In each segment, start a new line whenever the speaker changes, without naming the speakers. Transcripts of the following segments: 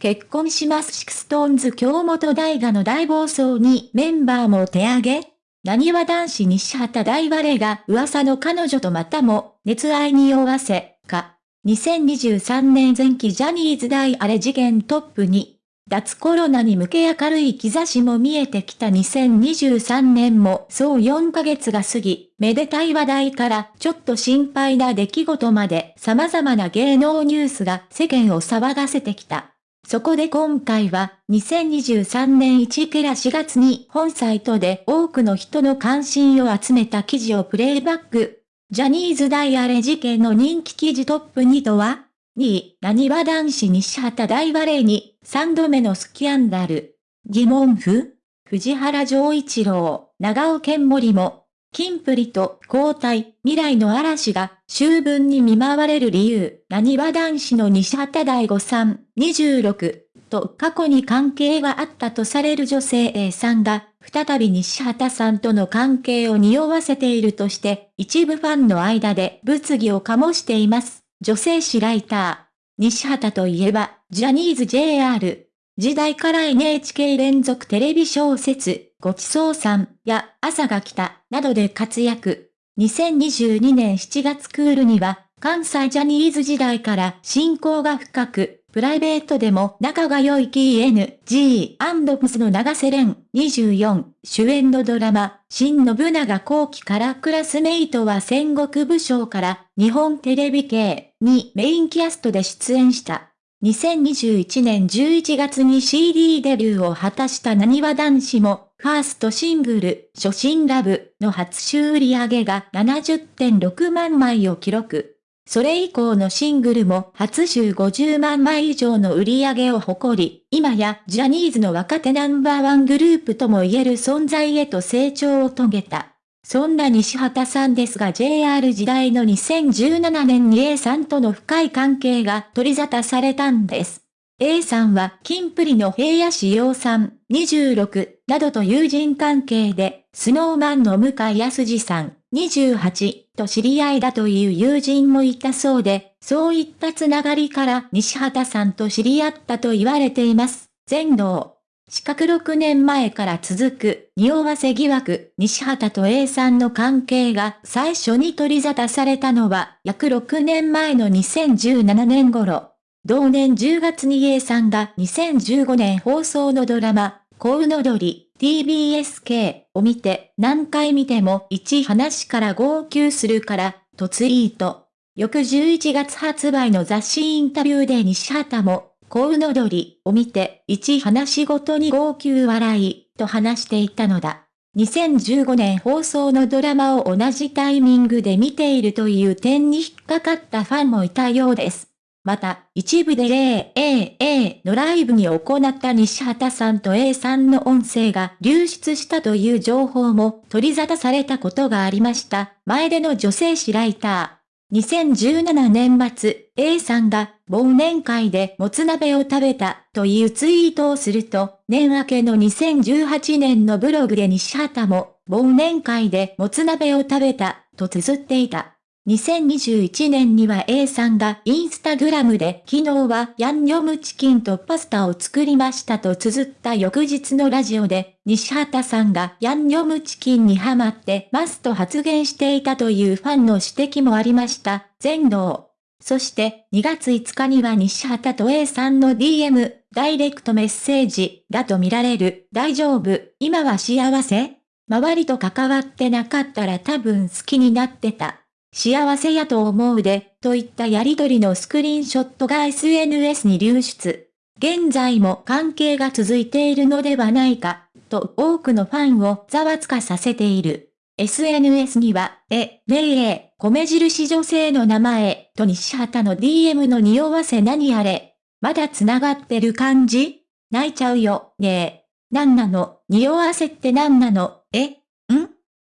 結婚します。シクストーンズ京本大我の大暴走にメンバーもお手上げ。何は男子西畑大バレが噂の彼女とまたも熱愛に匂わせ、か。2023年前期ジャニーズ大あれ事件トップに、脱コロナに向け明るい兆しも見えてきた。2023年もそう4ヶ月が過ぎ、めでたい話題からちょっと心配な出来事まで様々な芸能ニュースが世間を騒がせてきた。そこで今回は、2023年1ケラ4月に本サイトで多くの人の関心を集めた記事をプレイバック。ジャニーズダイアレ事件の人気記事トップ2とは ?2 位、何は男子西畑大バレーに3度目のスキャンダル。疑問符？藤原丈一郎、長尾健森もキンプリと交代、未来の嵐が秋分に見舞われる理由、何は男子の西畑大吾さん、26、と過去に関係があったとされる女性 A さんが、再び西畑さんとの関係を匂わせているとして、一部ファンの間で物議を醸しています。女性誌ライター。西畑といえば、ジャニーズ JR、時代から NHK 連続テレビ小説、ごちそうさんや朝が来たなどで活躍。2022年7月クールには、関西ジャニーズ時代から親交が深く、プライベートでも仲が良い KNG&PS の長瀬廉24主演のドラマ、新信長後期からクラスメイトは戦国武将から日本テレビ系にメインキャストで出演した。2021年11月に CD デビューを果たした何わ男子も、ファーストシングル、初心ラブの初週売上が70.6万枚を記録。それ以降のシングルも初週50万枚以上の売り上げを誇り、今やジャニーズの若手ナンバーワングループとも言える存在へと成長を遂げた。そんな西畑さんですが JR 時代の2017年に A さんとの深い関係が取り沙汰されたんです。A さんはキンプリの平野志陽さん26などと友人関係で、スノーマンの向井康二さん28と知り合いだという友人もいたそうで、そういったつながりから西畑さんと知り合ったと言われています。全能。四角6年前から続く、匂わせ疑惑、西畑と A さんの関係が最初に取り沙汰されたのは、約6年前の2017年頃。同年10月に A さんが2015年放送のドラマ、コウノドリ、TBSK を見て、何回見ても一話から号泣するから、とツイート。翌11月発売の雑誌インタビューで西畑も、コウノドリを見て、一話ごとに号泣笑い、と話していたのだ。2015年放送のドラマを同じタイミングで見ているという点に引っかかったファンもいたようです。また、一部で 0AA のライブに行った西畑さんと A さんの音声が流出したという情報も取り沙汰されたことがありました。前での女性誌ライター。2017年末、A さんが忘年会でもつ鍋を食べたというツイートをすると、年明けの2018年のブログで西畑も忘年会でもつ鍋を食べたと綴っていた。2021年には A さんがインスタグラムで昨日はヤンニョムチキンとパスタを作りましたと綴った翌日のラジオで西畑さんがヤンニョムチキンにハマってますと発言していたというファンの指摘もありました。全能。そして2月5日には西畑と A さんの DM、ダイレクトメッセージだと見られる。大丈夫今は幸せ周りと関わってなかったら多分好きになってた。幸せやと思うで、といったやりとりのスクリーンショットが SNS に流出。現在も関係が続いているのではないか、と多くのファンをざわつかさせている。SNS には、え、ねえ、米印女性の名前、と西畑の DM の匂わせ何あれ。まだ繋がってる感じ？泣いちゃうよ、ねえ。なんなの、匂わせってなんなの、え？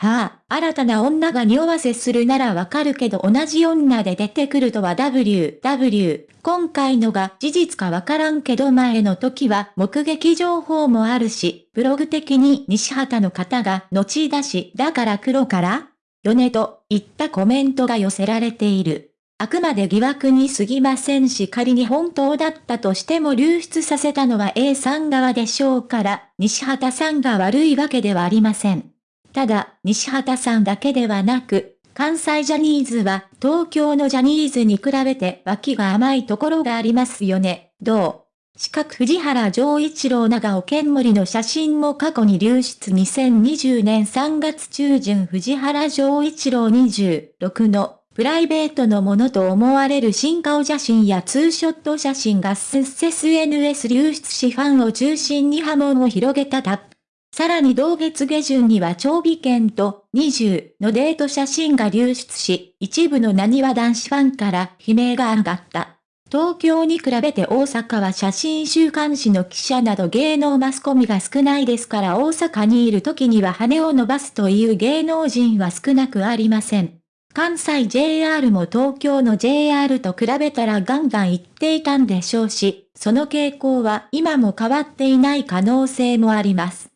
はあ、新たな女が匂わせするならわかるけど同じ女で出てくるとは W、W。今回のが事実かわからんけど前の時は目撃情報もあるし、ブログ的に西畑の方が後出しだから黒からよねといったコメントが寄せられている。あくまで疑惑に過ぎませんし仮に本当だったとしても流出させたのは A さん側でしょうから、西畑さんが悪いわけではありません。ただ、西畑さんだけではなく、関西ジャニーズは東京のジャニーズに比べて脇が甘いところがありますよね。どう？四角藤原丈一郎長尾健森の写真も過去に流出2020年3月中旬藤原丈一郎26のプライベートのものと思われる新顔写真やツーショット写真が SNS 流出しファンを中心に波紋を広げたタップ。さらに同月下旬には長尾県と20のデート写真が流出し、一部の何は男子ファンから悲鳴が上がった。東京に比べて大阪は写真週刊誌の記者など芸能マスコミが少ないですから大阪にいる時には羽を伸ばすという芸能人は少なくありません。関西 JR も東京の JR と比べたらガンガン行っていたんでしょうし、その傾向は今も変わっていない可能性もあります。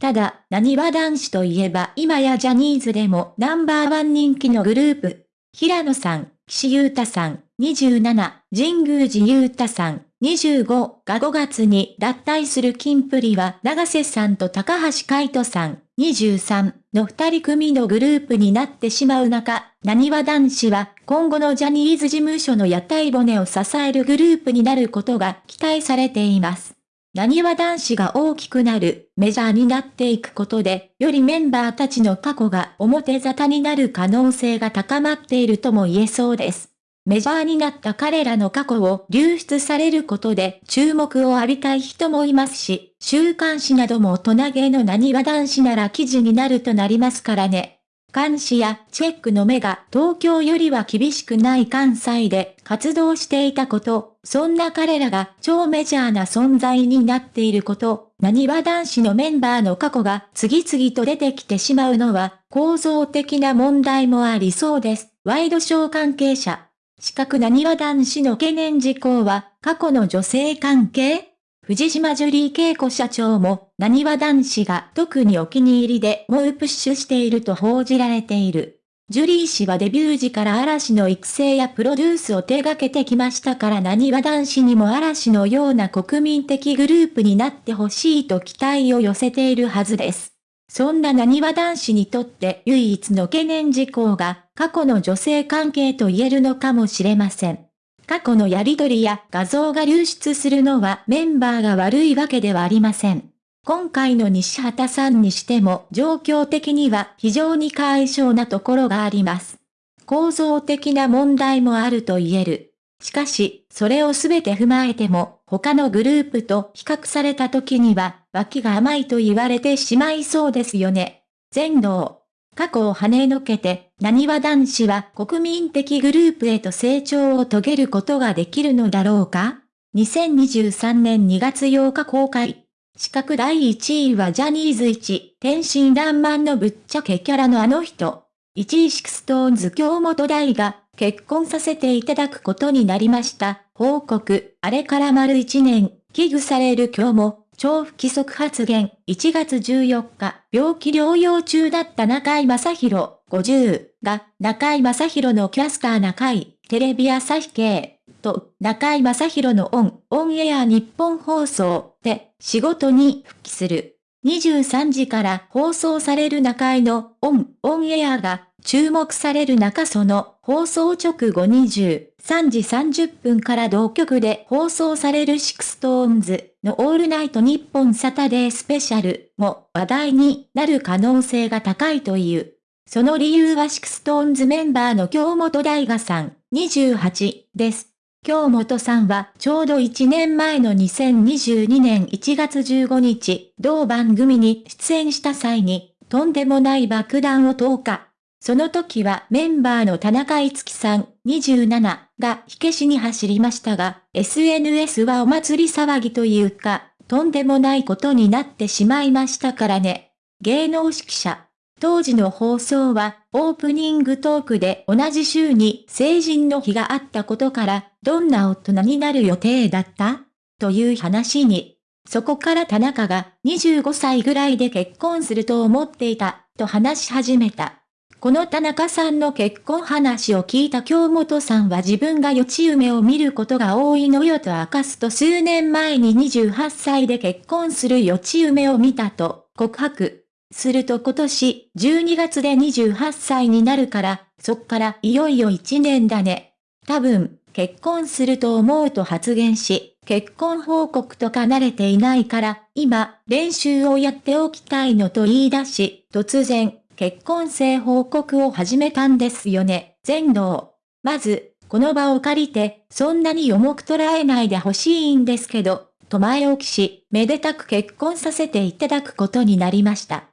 ただ、何は男子といえば今やジャニーズでもナンバーワン人気のグループ。平野さん、岸優太さん、27、神宮寺優太さん、25が5月に脱退する金プリは長瀬さんと高橋海人さん、23の二人組のグループになってしまう中、何は男子は今後のジャニーズ事務所の屋台骨を支えるグループになることが期待されています。何は男子が大きくなる、メジャーになっていくことで、よりメンバーたちの過去が表沙汰になる可能性が高まっているとも言えそうです。メジャーになった彼らの過去を流出されることで注目を浴びたい人もいますし、週刊誌なども大人げの何は男子なら記事になるとなりますからね。監視やチェックの目が東京よりは厳しくない関西で活動していたこと、そんな彼らが超メジャーな存在になっていること、何は男子のメンバーの過去が次々と出てきてしまうのは構造的な問題もありそうです。ワイドショー関係者。四角なにわ男子の懸念事項は、過去の女性関係？藤島ジュリー恵子社長も、なにわ男子が特にお気に入りで猛プッシュしていると報じられている。ジュリー氏はデビュー時から嵐の育成やプロデュースを手掛けてきましたからなにわ男子にも嵐のような国民的グループになってほしいと期待を寄せているはずです。そんな何は男子にとって唯一の懸念事項が過去の女性関係と言えるのかもしれません。過去のやりとりや画像が流出するのはメンバーが悪いわけではありません。今回の西畑さんにしても状況的には非常に解消なところがあります。構造的な問題もあると言える。しかし、それをすべて踏まえても、他のグループと比較された時には、脇が甘いと言われてしまいそうですよね。全能。過去を跳ねのけて、何は男子は国民的グループへと成長を遂げることができるのだろうか ?2023 年2月8日公開。資格第1位はジャニーズ1、天真爛漫のぶっちゃけキャラのあの人。1位シクストーンズ京本大が、結婚させていただくことになりました。報告、あれから丸1年、危惧される今日も、超不規則発言、1月14日、病気療養中だった中井正宏、50が、中井正宏のキャスター中井、テレビ朝日系、と、中井正宏のオン、オンエア日本放送で、仕事に復帰する。23時から放送される中居のオン、オンエアが注目される中その放送直後23時30分から同局で放送されるシクストーンズのオールナイトニッポンサタデースペシャルも話題になる可能性が高いという。その理由はシクストーンズメンバーの京本大我さん28です。京本さんはちょうど1年前の2022年1月15日、同番組に出演した際に、とんでもない爆弾を投下。その時はメンバーの田中いつきさん27が火消しに走りましたが、SNS はお祭り騒ぎというか、とんでもないことになってしまいましたからね。芸能指揮者。当時の放送は、オープニングトークで同じ週に成人の日があったことから、どんな大人になる予定だった？という話に。そこから田中が25歳ぐらいで結婚すると思っていた、と話し始めた。この田中さんの結婚話を聞いた京本さんは自分が予知夢を見ることが多いのよと明かすと数年前に28歳で結婚する予知夢を見たと告白。すると今年12月で28歳になるから、そっからいよいよ1年だね。多分、結婚すると思うと発言し、結婚報告とか慣れていないから、今、練習をやっておきたいのと言い出し、突然、結婚生報告を始めたんですよね、全能。まず、この場を借りて、そんなに重く捉えないでほしいんですけど、と前置きし、めでたく結婚させていただくことになりました。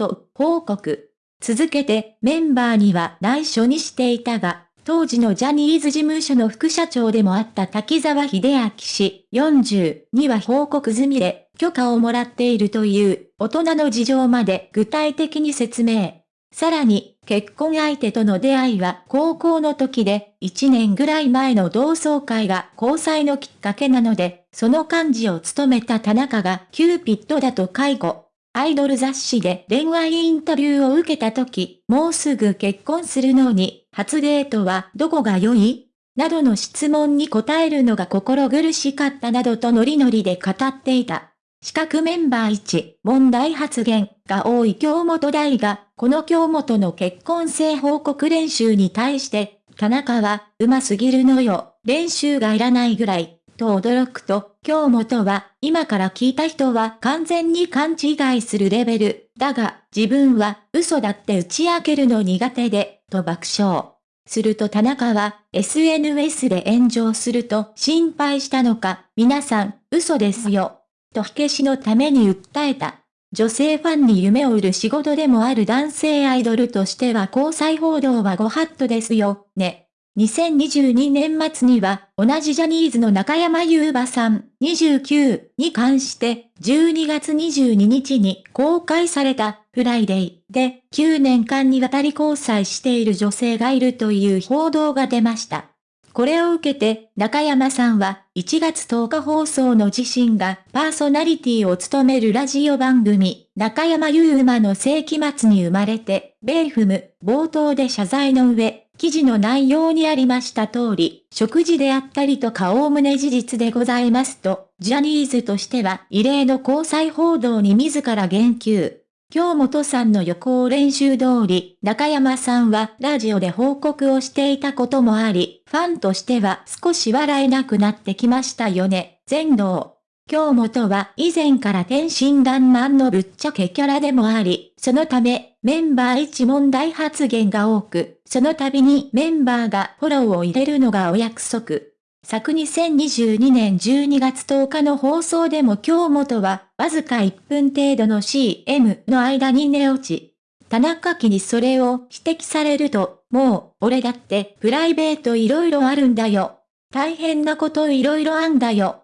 と、報告。続けて、メンバーには内緒にしていたが、当時のジャニーズ事務所の副社長でもあった滝沢秀明氏40には報告済みで、許可をもらっているという大人の事情まで具体的に説明。さらに、結婚相手との出会いは高校の時で、1年ぐらい前の同窓会が交際のきっかけなので、その幹事を務めた田中がキューピッドだと回顧。アイドル雑誌で恋愛インタビューを受けた時、もうすぐ結婚するのに、初デートはどこが良い？などの質問に答えるのが心苦しかったなどとノリノリで語っていた。資格メンバー1、問題発言が多い京本大が、この京本の結婚生報告練習に対して、田中は、うますぎるのよ、練習がいらないぐらい、と驚くと、京本は、今から聞いた人は完全に勘違いするレベル、だが、自分は、嘘だって打ち明けるの苦手で、と爆笑。すると田中は SNS で炎上すると心配したのか、皆さん、嘘ですよ。と火消しのために訴えた。女性ファンに夢を売る仕事でもある男性アイドルとしては交際報道はご法度ですよ、ね。2022年末には、同じジャニーズの中山優馬さん、29に関して、12月22日に公開された、フライデーで、9年間にわたり交際している女性がいるという報道が出ました。これを受けて、中山さんは、1月10日放送の自身がパーソナリティを務めるラジオ番組、中山優馬の世紀末に生まれて、 bayfm、冒頭で謝罪の上、記事の内容にありました通り、食事であったりとか概ね事実でございますと、ジャニーズとしては異例の交際報道に自ら言及。京本さんの予行練習通り、中山さんはラジオで報告をしていたこともあり、ファンとしては少し笑えなくなってきましたよね、全能。京本は以前から天真爛漫のぶっちゃけキャラでもあり、そのため、メンバー一問題発言が多く、その度にメンバーがフォローを入れるのがお約束。昨2022年12月10日の放送でも京本は、わずか1分程度の CM の間に寝落ち。田中家にそれを指摘されると、もう、俺だってプライベート色々あるんだよ。大変なこと色々あんだよ。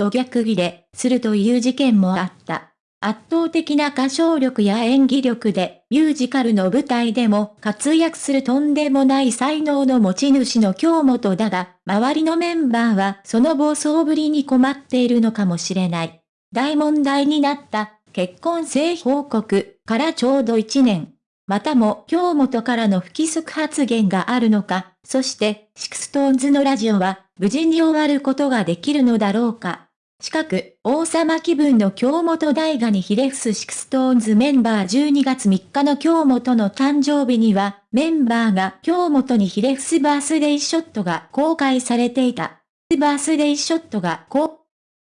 と逆ギレするという事件もあった。圧倒的な歌唱力や演技力で、ミュージカルの舞台でも活躍するとんでもない才能の持ち主の京本だが、周りのメンバーはその暴走ぶりに困っているのかもしれない。大問題になった結婚性報告からちょうど1年。またも京本からの不規則発言があるのか、そしてシクストーンズのラジオは無事に終わることができるのだろうか。近く、王様気分の京本大我にひれ伏すシクストーンズメンバー12月3日の京本の誕生日には、メンバーが京本にひれ伏すバースデイショットが公開されていた。バースデイショットが公